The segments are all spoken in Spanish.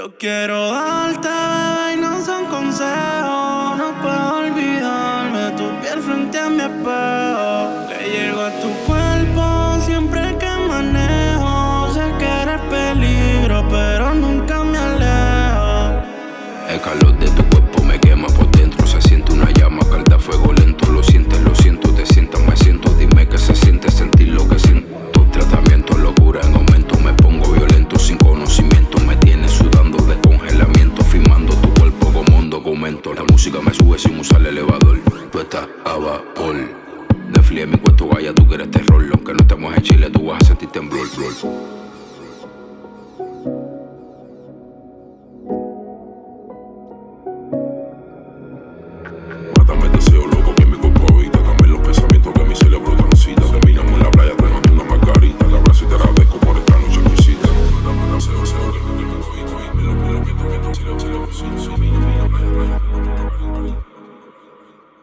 Yo quiero darte, y no son consejos. No puedo olvidarme tu piel frente a mi espejo. Le llego a tu cuerpo siempre que manejo. Sé que eres peligro, pero nunca me alejo. El calor de tu cuerpo me quema por dentro. Se siente una llama, calda fuego lento. Lo sientes, lo siento, te sientas, me siento. Sin usar el elevador. Tú estás a vapor. Desfile mi cuarto, vaya, tú quieres terror. Aunque no estemos en Chile, tú vas a sentir temblor. Mátame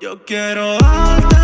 Yo quiero darte,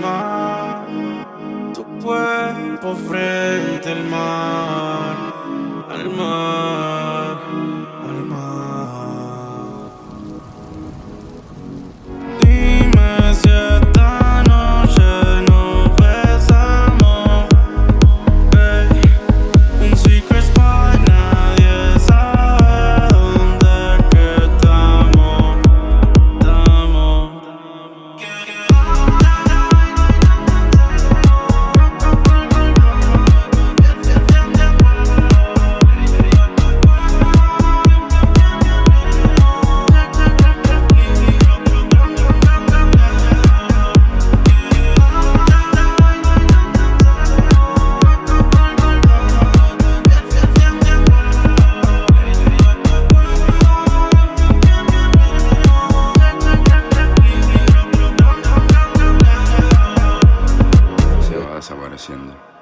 mar. Tu cuerpo frente al mar. mind.